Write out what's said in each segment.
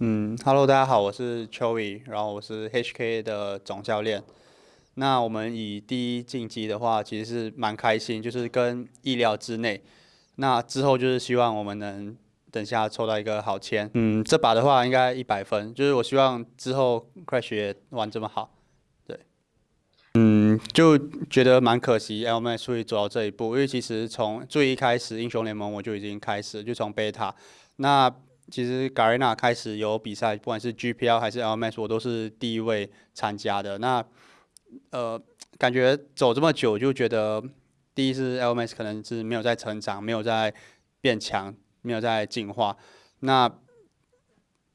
嗯，Hello，大家好，我是 Choey，然后我是 HK 的总教练。那我们以第一晋级的话，其实是蛮开心，就是跟意料之内。那之后就是希望我们能等下抽到一个好签。嗯，这把的话应该一百分，就是我希望之后 Crash 也玩这么好。对，嗯，就觉得蛮可惜，LMS 会走到这一步，因为其实从最一开始英雄联盟我就已经开始，就从 Beta 那。其实 Garena 开始有比赛，不管是 GPL 还是 LMS，我都是第一位参加的。那呃，感觉走这么久，就觉得第一是 LMS 可能是没有在成长，没有在变强，没有在进化。那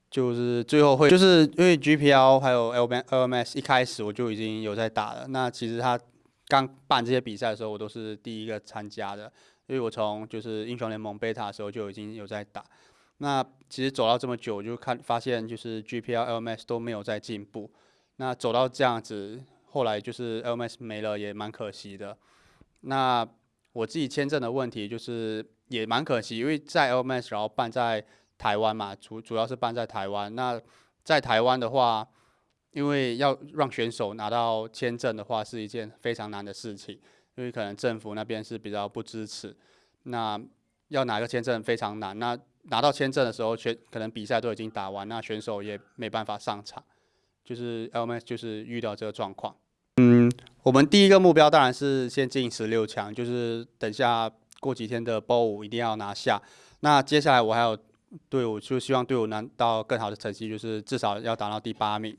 就是最后会，就是因为 GPL 还有 LMS 一开始我就已经有在打了。那其实他刚办这些比赛的时候，我都是第一个参加的，因为我从就是英雄联盟 Beta 的时候就已经有在打。那其实走到这么久，就看发现就是 GPL、LMS 都没有在进步。那走到这样子，后来就是 LMS 没了，也蛮可惜的。那我自己签证的问题就是也蛮可惜，因为在 LMS 然后办在台湾嘛，主主要是办在台湾。那在台湾的话，因为要让选手拿到签证的话，是一件非常难的事情，因为可能政府那边是比较不支持。那要拿个签证非常难。那拿到签证的时候，选可能比赛都已经打完，那选手也没办法上场，就是 LMS 就是遇到这个状况。嗯，我们第一个目标当然是先进十六强，就是等下过几天的 BO 五一定要拿下。那接下来我还有队伍，就希望队伍拿到更好的成绩，就是至少要达到第八名。